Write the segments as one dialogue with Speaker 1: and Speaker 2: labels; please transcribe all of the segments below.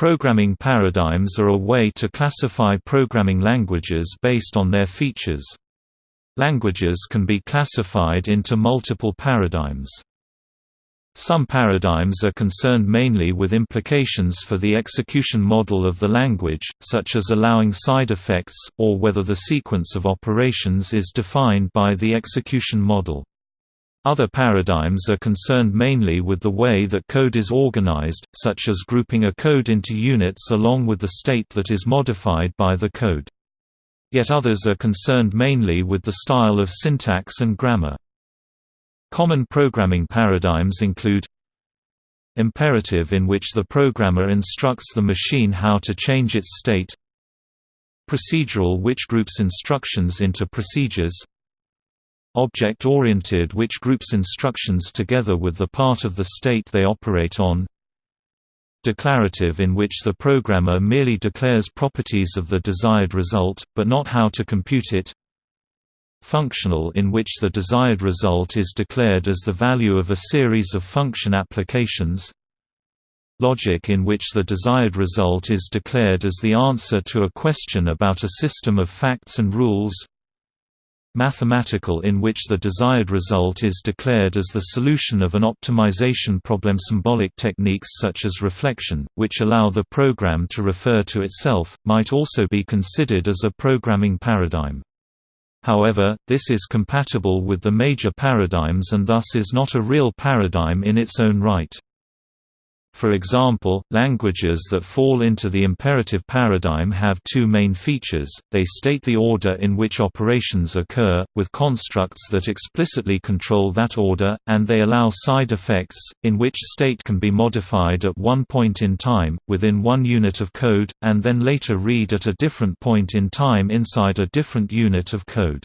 Speaker 1: Programming paradigms are a way to classify programming languages based on their features. Languages can be classified into multiple paradigms. Some paradigms are concerned mainly with implications for the execution model of the language, such as allowing side effects, or whether the sequence of operations is defined by the execution model. Other paradigms are concerned mainly with the way that code is organized, such as grouping a code into units along with the state that is modified by the code. Yet others are concerned mainly with the style of syntax and grammar. Common programming paradigms include Imperative in which the programmer instructs the machine how to change its state Procedural which groups instructions into procedures Object-oriented which groups instructions together with the part of the state they operate on. Declarative in which the programmer merely declares properties of the desired result, but not how to compute it. Functional in which the desired result is declared as the value of a series of function applications. Logic in which the desired result is declared as the answer to a question about a system of facts and rules mathematical in which the desired result is declared as the solution of an optimization problem symbolic techniques such as reflection, which allow the program to refer to itself, might also be considered as a programming paradigm. However, this is compatible with the major paradigms and thus is not a real paradigm in its own right. For example, languages that fall into the imperative paradigm have two main features, they state the order in which operations occur, with constructs that explicitly control that order, and they allow side effects, in which state can be modified at one point in time, within one unit of code, and then later read at a different point in time inside a different unit of code.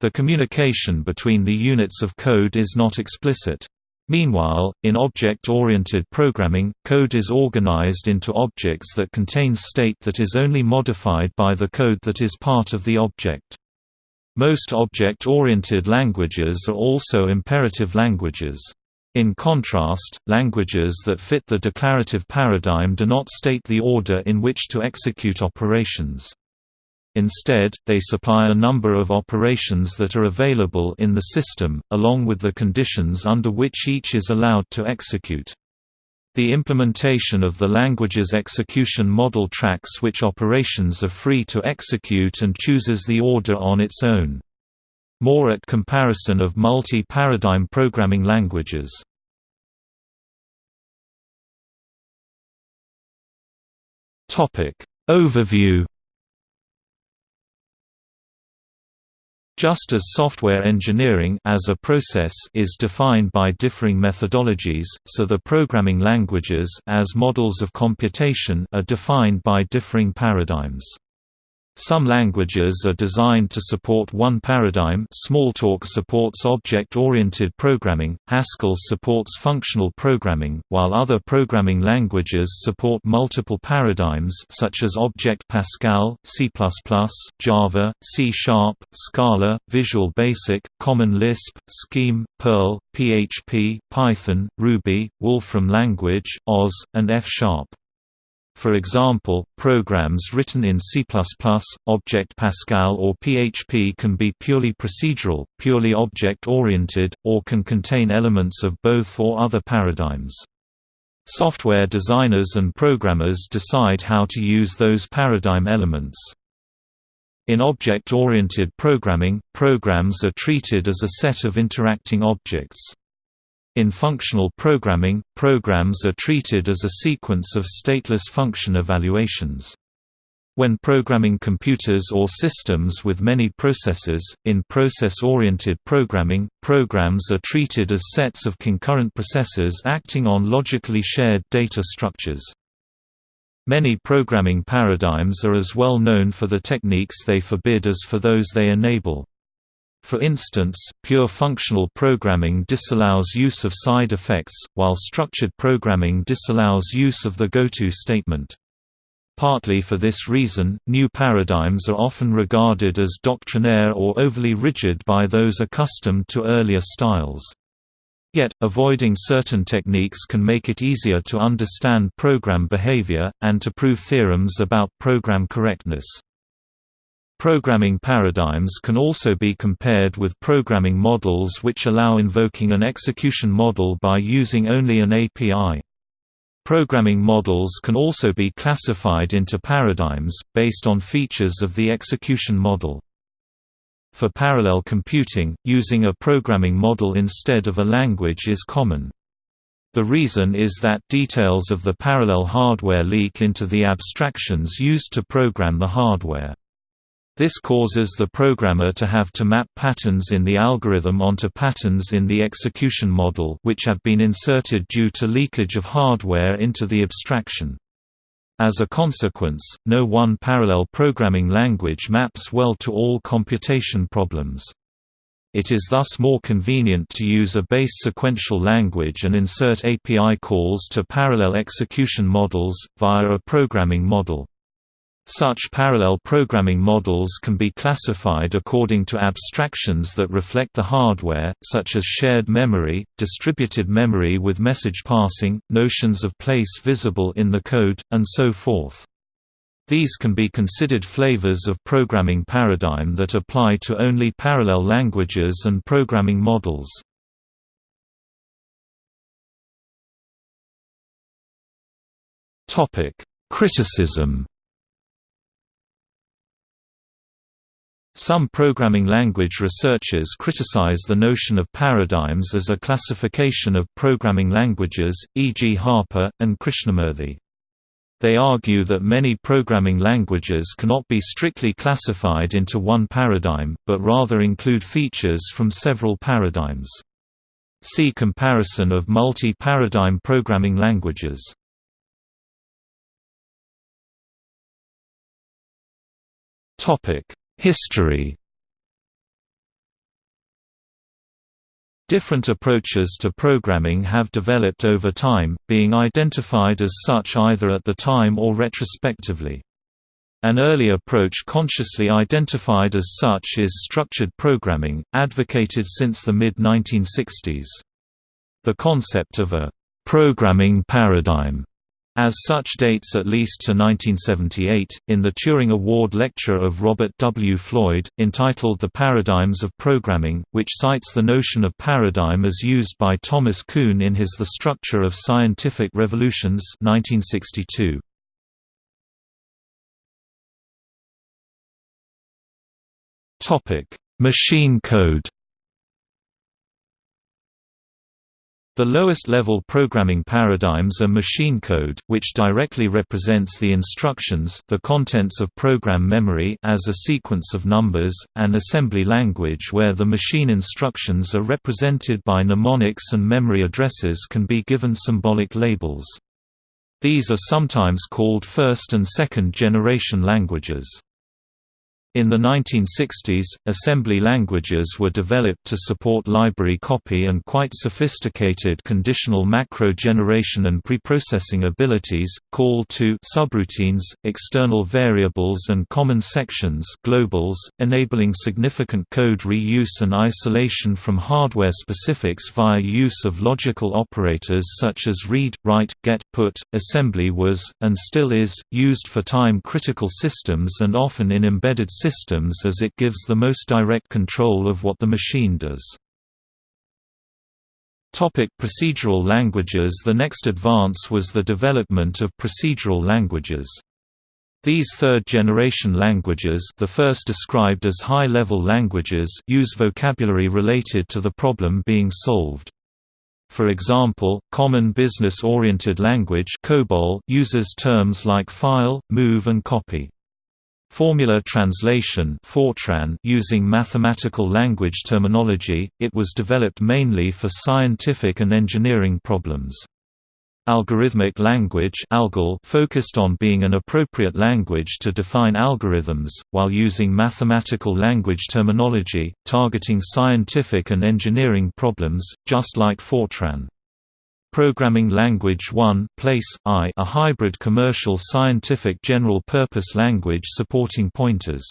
Speaker 1: The communication between the units of code is not explicit. Meanwhile, in object-oriented programming, code is organized into objects that contain state that is only modified by the code that is part of the object. Most object-oriented languages are also imperative languages. In contrast, languages that fit the declarative paradigm do not state the order in which to execute operations. Instead, they supply a number of operations that are available in the system, along with the conditions under which each is allowed to execute. The implementation of the language's execution model tracks which operations are free to execute and chooses the order on its own. More at comparison of multi-paradigm programming languages. Overview Just as software engineering as a process is defined by differing methodologies, so the programming languages as models of computation are defined by differing paradigms. Some languages are designed to support one paradigm Smalltalk supports object-oriented programming, Haskell supports functional programming, while other programming languages support multiple paradigms such as Object Pascal, C++, Java, C Scala, Visual Basic, Common Lisp, Scheme, Perl, PHP, Python, Ruby, Wolfram Language, Oz, and F. For example, programs written in C++, Object Pascal or PHP can be purely procedural, purely object-oriented, or can contain elements of both or other paradigms. Software designers and programmers decide how to use those paradigm elements. In object-oriented programming, programs are treated as a set of interacting objects. In functional programming, programs are treated as a sequence of stateless function evaluations. When programming computers or systems with many processors, in process-oriented programming, programs are treated as sets of concurrent processors acting on logically shared data structures. Many programming paradigms are as well known for the techniques they forbid as for those they enable. For instance, pure functional programming disallows use of side effects, while structured programming disallows use of the goto statement. Partly for this reason, new paradigms are often regarded as doctrinaire or overly rigid by those accustomed to earlier styles. Yet, avoiding certain techniques can make it easier to understand program behavior, and to prove theorems about program correctness. Programming paradigms can also be compared with programming models which allow invoking an execution model by using only an API. Programming models can also be classified into paradigms, based on features of the execution model. For parallel computing, using a programming model instead of a language is common. The reason is that details of the parallel hardware leak into the abstractions used to program the hardware. This causes the programmer to have to map patterns in the algorithm onto patterns in the execution model which have been inserted due to leakage of hardware into the abstraction. As a consequence, no one parallel programming language maps well to all computation problems. It is thus more convenient to use a base sequential language and insert API calls to parallel execution models, via a programming model. Such parallel programming models can be classified according to abstractions that reflect the hardware, such as shared memory, distributed memory with message passing, notions of place visible in the code, and so forth. These can be considered flavors of programming paradigm that apply to only parallel languages and programming models. Criticism Some programming language researchers criticize the notion of paradigms as a classification of programming languages, e.g. Harper, and Krishnamurthi. They argue that many programming languages cannot be strictly classified into one paradigm, but rather include features from several paradigms. See comparison of multi-paradigm programming languages. Topic History Different approaches to programming have developed over time, being identified as such either at the time or retrospectively. An early approach consciously identified as such is structured programming, advocated since the mid-1960s. The concept of a «programming paradigm» As such dates at least to 1978, in the Turing Award lecture of Robert W. Floyd, entitled The Paradigms of Programming, which cites the notion of paradigm as used by Thomas Kuhn in his The Structure of Scientific Revolutions 1962. Machine code The lowest-level programming paradigms are machine code, which directly represents the instructions the contents of program memory as a sequence of numbers, and assembly language where the machine instructions are represented by mnemonics and memory addresses can be given symbolic labels. These are sometimes called first and second generation languages. In the 1960s, assembly languages were developed to support library copy and quite sophisticated conditional macro generation and preprocessing abilities, call to subroutines, external variables and common sections globals, enabling significant code reuse and isolation from hardware specifics via use of logical operators such as read, write, get, put. Assembly was, and still is, used for time-critical systems and often in embedded systems systems as it gives the most direct control of what the machine does. Topic procedural languages The next advance was the development of procedural languages. These third-generation languages the first described as high-level languages use vocabulary related to the problem being solved. For example, Common Business-Oriented Language COBOL uses terms like file, move and copy. Formula translation Fortran using mathematical language terminology, it was developed mainly for scientific and engineering problems. Algorithmic language focused on being an appropriate language to define algorithms, while using mathematical language terminology, targeting scientific and engineering problems, just like Fortran. Programming Language 1 Place, I a hybrid commercial scientific general-purpose language supporting pointers.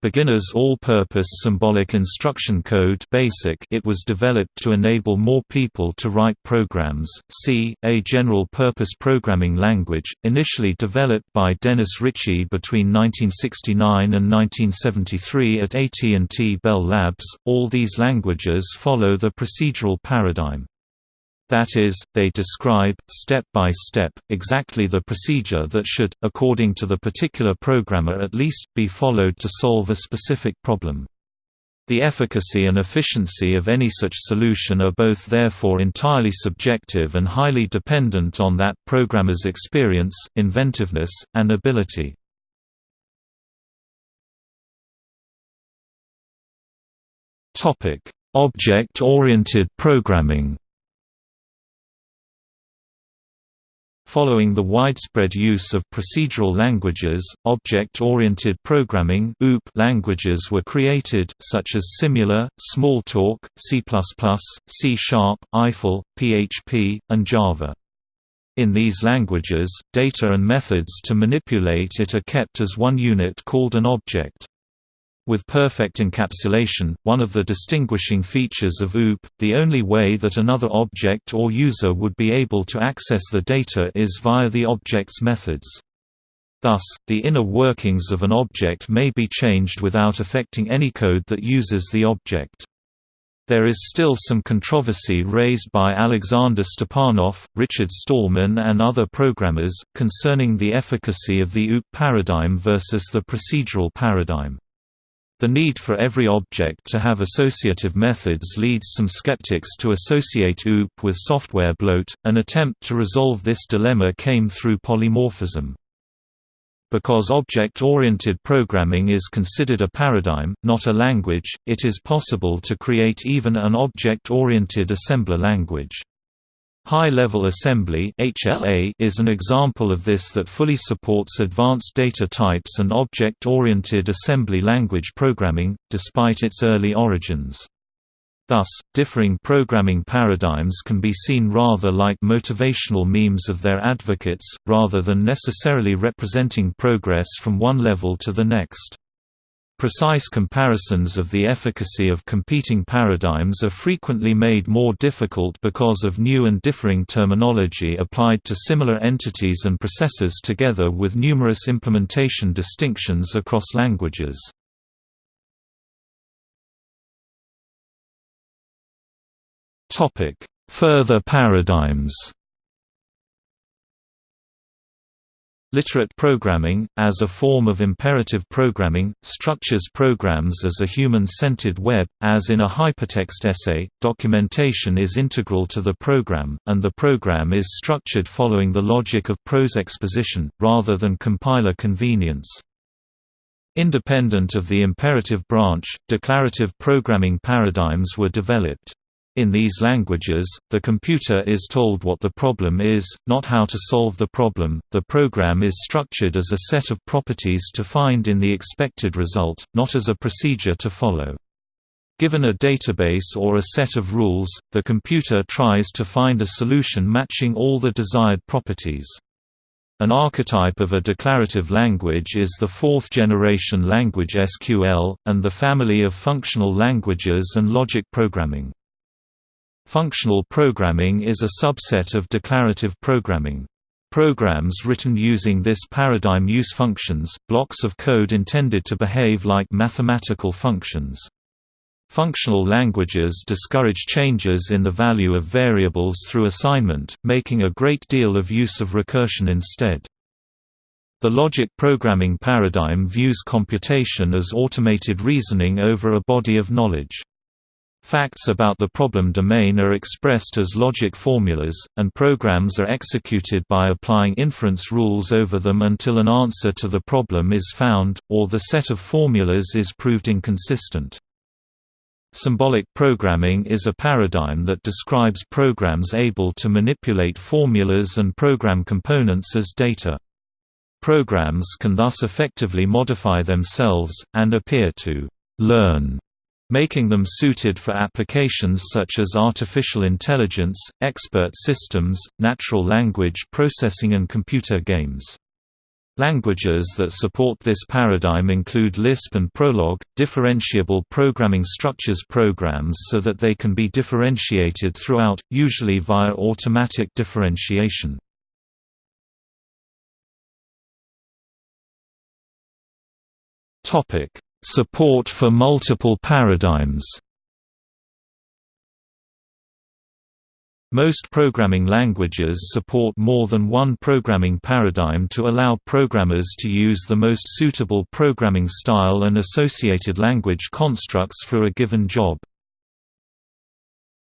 Speaker 1: Beginner's All-Purpose Symbolic Instruction Code BASIC it was developed to enable more people to write programs. C, a general-purpose programming language, initially developed by Dennis Ritchie between 1969 and 1973 at AT&T Bell Labs. All these languages follow the procedural paradigm. That is, they describe, step by step, exactly the procedure that should, according to the particular programmer at least, be followed to solve a specific problem. The efficacy and efficiency of any such solution are both therefore entirely subjective and highly dependent on that programmer's experience, inventiveness, and ability. Object-oriented programming Following the widespread use of procedural languages, object-oriented programming languages were created, such as Simula, Smalltalk, C++, C Sharp, Eiffel, PHP, and Java. In these languages, data and methods to manipulate it are kept as one unit called an object. With perfect encapsulation, one of the distinguishing features of OOP, the only way that another object or user would be able to access the data is via the object's methods. Thus, the inner workings of an object may be changed without affecting any code that uses the object. There is still some controversy raised by Alexander Stepanov, Richard Stallman and other programmers, concerning the efficacy of the OOP paradigm versus the procedural paradigm. The need for every object to have associative methods leads some skeptics to associate OOP with software bloat. An attempt to resolve this dilemma came through polymorphism. Because object-oriented programming is considered a paradigm, not a language, it is possible to create even an object-oriented assembler language. High-level assembly is an example of this that fully supports advanced data types and object-oriented assembly language programming, despite its early origins. Thus, differing programming paradigms can be seen rather like motivational memes of their advocates, rather than necessarily representing progress from one level to the next. Precise comparisons of the efficacy of competing paradigms are frequently made more difficult because of new and differing terminology applied to similar entities and processes together with numerous implementation distinctions across languages. Further paradigms Literate programming, as a form of imperative programming, structures programs as a human-centered web, as in a hypertext essay, documentation is integral to the program, and the program is structured following the logic of prose exposition, rather than compiler convenience. Independent of the imperative branch, declarative programming paradigms were developed. In these languages, the computer is told what the problem is, not how to solve the problem. The program is structured as a set of properties to find in the expected result, not as a procedure to follow. Given a database or a set of rules, the computer tries to find a solution matching all the desired properties. An archetype of a declarative language is the fourth-generation language SQL, and the family of functional languages and logic programming. Functional programming is a subset of declarative programming. Programs written using this paradigm use functions, blocks of code intended to behave like mathematical functions. Functional languages discourage changes in the value of variables through assignment, making a great deal of use of recursion instead. The logic programming paradigm views computation as automated reasoning over a body of knowledge. Facts about the problem domain are expressed as logic formulas, and programs are executed by applying inference rules over them until an answer to the problem is found, or the set of formulas is proved inconsistent. Symbolic programming is a paradigm that describes programs able to manipulate formulas and program components as data. Programs can thus effectively modify themselves, and appear to «learn» making them suited for applications such as artificial intelligence, expert systems, natural language processing and computer games. Languages that support this paradigm include Lisp and Prolog, differentiable programming structures programs so that they can be differentiated throughout, usually via automatic differentiation. Support for multiple paradigms Most programming languages support more than one programming paradigm to allow programmers to use the most suitable programming style and associated language constructs for a given job.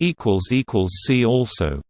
Speaker 1: See also